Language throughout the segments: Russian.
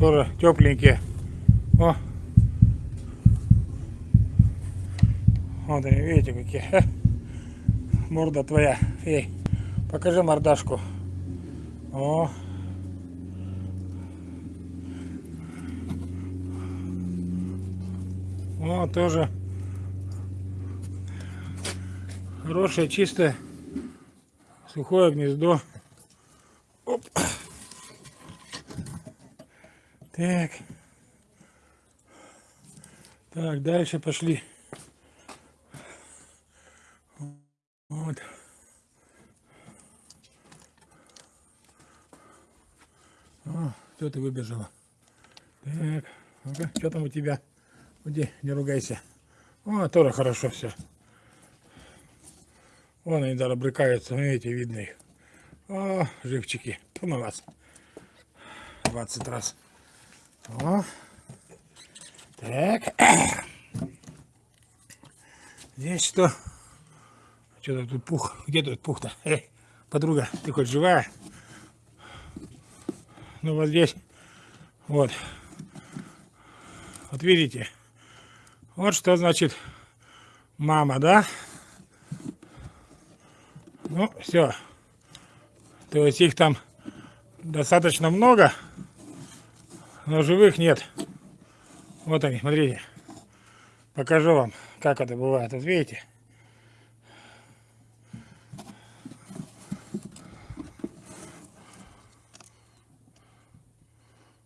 Тоже тепленькие. О. Вот они, видите, какие. Морда твоя. Эй, покажи мордашку. О. О, тоже хорошее, чистое, сухое гнездо. Оп. Так. Так, дальше пошли. Вот. О, кто ты выбежала? Так, ну-ка, что там у тебя? Уйди, не ругайся. О, тоже хорошо все. Вон они даже брыкаются, видите, видно их. О, живчики. На вас. 20 раз. О. Так. Здесь что? Что-то тут пух. Где тут пух-то? Эй, подруга, ты хоть живая? Ну вот здесь. Вот. Вот видите? Вот что значит мама, да? Ну, все. То есть их там достаточно много, но живых нет. Вот они, смотрите. Покажу вам, как это бывает. Вот видите?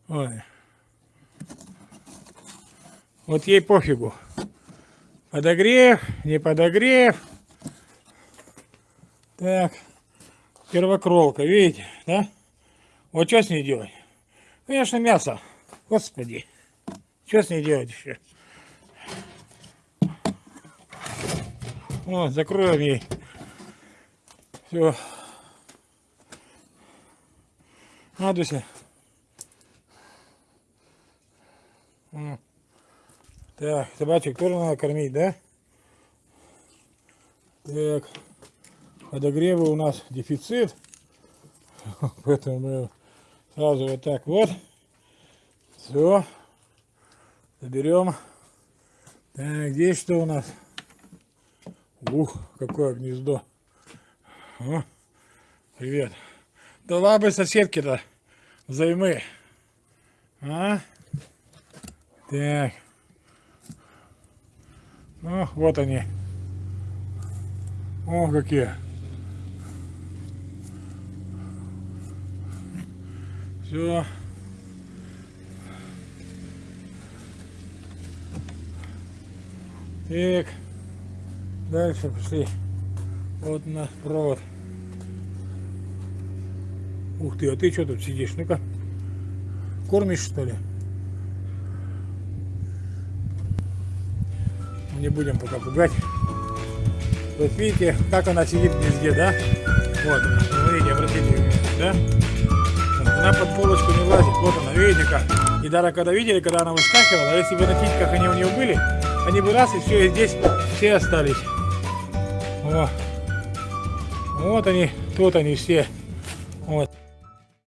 Ой. Вот ей пофигу. Подогрев, не подогрев. Так. Первокролка, видите, да? Вот что с ней делать? Конечно, мясо. Господи. Что с ней делать еще? Вот, закроем ей. Все. Надуся. Так, собачек тоже надо кормить, да? Так, подогревы у нас дефицит. Поэтому мы сразу вот так вот. Все. Заберем. Так, здесь что у нас? Ух, какое гнездо. О, привет. Да ладно, соседки-то взаймы. А? Так. Ну, вот они. О, какие. Все. Так. Дальше пошли. Вот у нас провод. Ух ты, а ты что тут сидишь? Ну-ка. Кормишь что ли? не будем пока пугать. Вот видите, как она сидит везде, да? Вот смотрите, обратите внимание, да? Она под полочку не влазит, вот она, видите как. И даже когда видели, когда она выскакивала, если бы на титьках они у нее были, они бы раз и все, и здесь все остались. О. Вот они, тут они все.